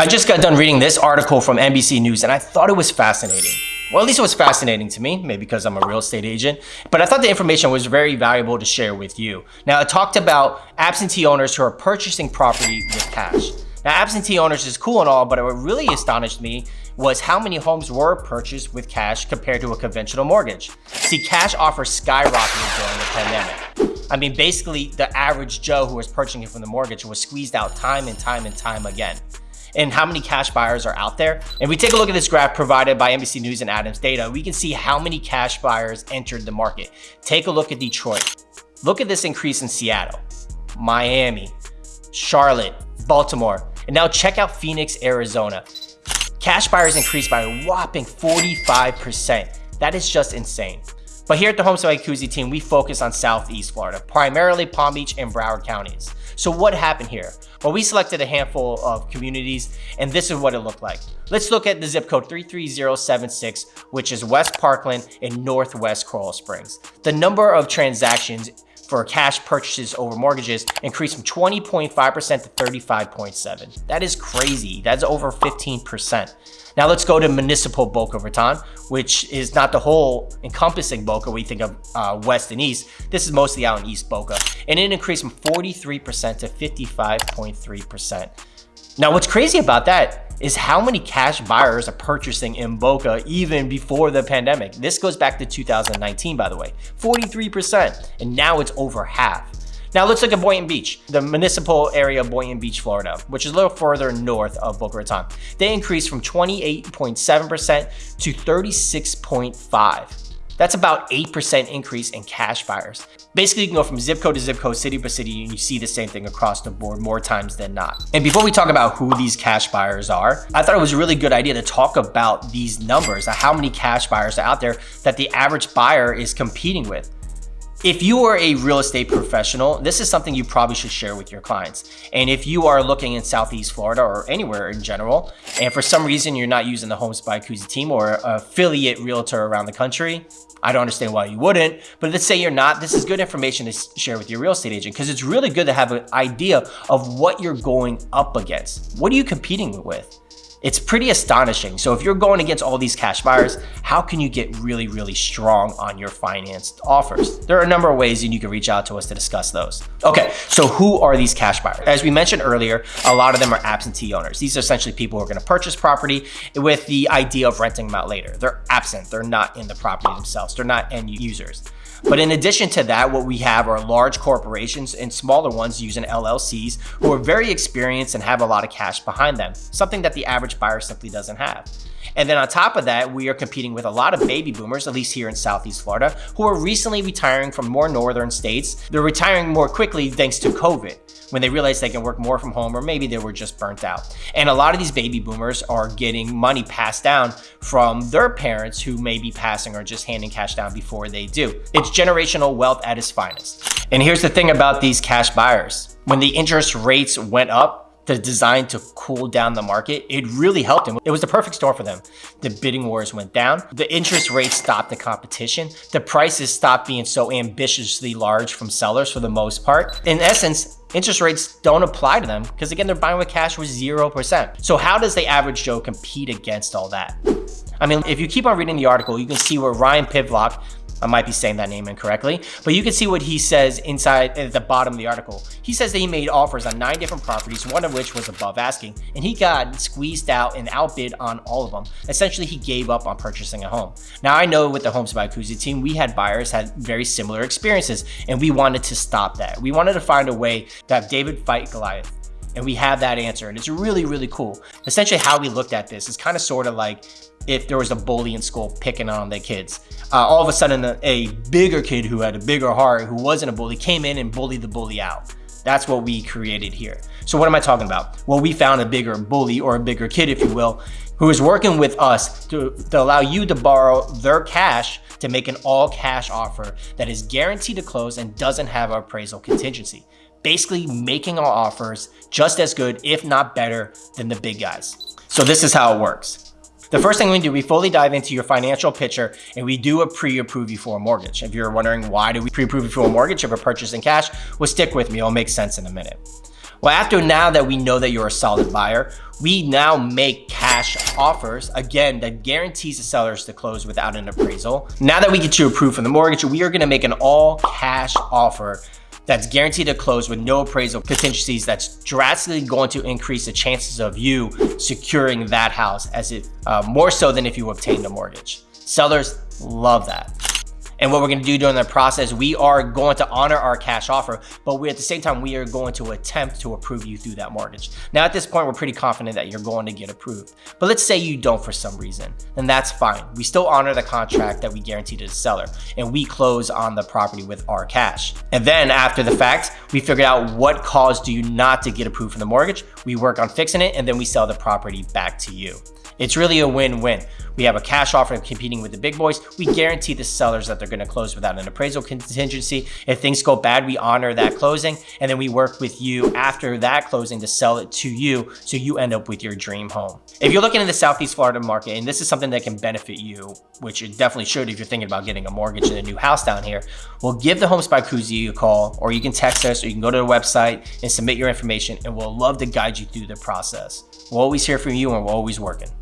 I just got done reading this article from NBC News and I thought it was fascinating. Well, at least it was fascinating to me, maybe because I'm a real estate agent, but I thought the information was very valuable to share with you. Now, it talked about absentee owners who are purchasing property with cash. Now, absentee owners is cool and all, but what really astonished me was how many homes were purchased with cash compared to a conventional mortgage. See, cash offers skyrocketed during the pandemic. I mean, basically, the average Joe who was purchasing it from the mortgage was squeezed out time and time and time again and how many cash buyers are out there. And we take a look at this graph provided by NBC News and Adams data, we can see how many cash buyers entered the market. Take a look at Detroit. Look at this increase in Seattle, Miami, Charlotte, Baltimore, and now check out Phoenix, Arizona. Cash buyers increased by a whopping 45%. That is just insane. But here at the Homes by Jacuzzi team, we focus on Southeast Florida, primarily Palm Beach and Broward counties. So what happened here? Well, we selected a handful of communities and this is what it looked like. Let's look at the zip code 33076, which is West Parkland in Northwest Coral Springs. The number of transactions for cash purchases over mortgages increased from 20.5% to 35.7. That is crazy. That's over 15%. Now let's go to municipal Boca Raton, which is not the whole encompassing Boca we think of uh, west and east. This is mostly out in East Boca. And it increased from 43% to 55.3%. Now what's crazy about that is how many cash buyers are purchasing in Boca even before the pandemic. This goes back to 2019, by the way, 43%, and now it's over half. Now let's look at Boynton Beach, the municipal area of Boynton Beach, Florida, which is a little further north of Boca Raton. They increased from 28.7% to 36.5. That's about 8% increase in cash buyers. Basically, you can go from zip code to zip code, city by city, and you see the same thing across the board more times than not. And before we talk about who these cash buyers are, I thought it was a really good idea to talk about these numbers, how many cash buyers are out there that the average buyer is competing with. If you are a real estate professional, this is something you probably should share with your clients. And if you are looking in Southeast Florida or anywhere in general, and for some reason you're not using the Homes by Jacuzzi team or affiliate realtor around the country, I don't understand why you wouldn't, but let's say you're not, this is good information to share with your real estate agent because it's really good to have an idea of what you're going up against. What are you competing with? It's pretty astonishing. So if you're going against all these cash buyers, how can you get really, really strong on your financed offers? There are a number of ways and you can reach out to us to discuss those. Okay, so who are these cash buyers? As we mentioned earlier, a lot of them are absentee owners. These are essentially people who are gonna purchase property with the idea of renting them out later. They're absent, they're not in the property themselves. They're not end users. But in addition to that, what we have are large corporations and smaller ones using LLCs who are very experienced and have a lot of cash behind them, something that the average buyer simply doesn't have. And then on top of that, we are competing with a lot of baby boomers, at least here in Southeast Florida, who are recently retiring from more northern states. They're retiring more quickly thanks to COVID when they realize they can work more from home or maybe they were just burnt out. And a lot of these baby boomers are getting money passed down from their parents who may be passing or just handing cash down before they do. It's generational wealth at its finest. And here's the thing about these cash buyers. When the interest rates went up, the design to cool down the market, it really helped them. It was the perfect storm for them. The bidding wars went down. The interest rates stopped the competition. The prices stopped being so ambitiously large from sellers for the most part. In essence, interest rates don't apply to them because again, they're buying with cash with 0%. So how does the average Joe compete against all that? I mean, if you keep on reading the article, you can see where Ryan Pivlock I might be saying that name incorrectly, but you can see what he says inside at the bottom of the article. He says that he made offers on nine different properties, one of which was above asking, and he got squeezed out and outbid on all of them. Essentially, he gave up on purchasing a home. Now, I know with the Homes by Jacuzzi team, we had buyers had very similar experiences, and we wanted to stop that. We wanted to find a way to have David fight Goliath and we have that answer and it's really really cool essentially how we looked at this is kind of sort of like if there was a bully in school picking on the kids. Uh, all of a sudden, a, a bigger kid who had a bigger heart, who wasn't a bully, came in and bullied the bully out. That's what we created here. So what am I talking about? Well, we found a bigger bully or a bigger kid, if you will, who is working with us to, to allow you to borrow their cash to make an all cash offer that is guaranteed to close and doesn't have appraisal contingency. Basically making our offers just as good, if not better than the big guys. So this is how it works. The first thing we do, we fully dive into your financial picture and we do a pre-approve you for a mortgage. If you're wondering why do we pre-approve you for a mortgage if we're purchasing cash, well stick with me, it'll make sense in a minute. Well, after now that we know that you're a solid buyer, we now make cash offers, again, that guarantees the sellers to close without an appraisal. Now that we get you approved for the mortgage, we are gonna make an all cash offer that's guaranteed to close with no appraisal contingencies that's drastically going to increase the chances of you securing that house as it uh, more so than if you obtained a mortgage. Sellers love that. And what we're gonna do during the process, we are going to honor our cash offer, but we at the same time, we are going to attempt to approve you through that mortgage. Now at this point, we're pretty confident that you're going to get approved. But let's say you don't for some reason, then that's fine. We still honor the contract that we guarantee to the seller and we close on the property with our cash. And then after the fact, we figured out what caused you not to get approved for the mortgage. We work on fixing it and then we sell the property back to you. It's really a win-win. We have a cash offer competing with the big boys. We guarantee the sellers that they're going to close without an appraisal contingency. If things go bad, we honor that closing. And then we work with you after that closing to sell it to you so you end up with your dream home. If you're looking in the Southeast Florida market, and this is something that can benefit you, which it definitely should if you're thinking about getting a mortgage in a new house down here, well, give the Homes by Kuzi a call, or you can text us, or you can go to the website and submit your information, and we'll love to guide you through the process. We're always here for you, and we're always working.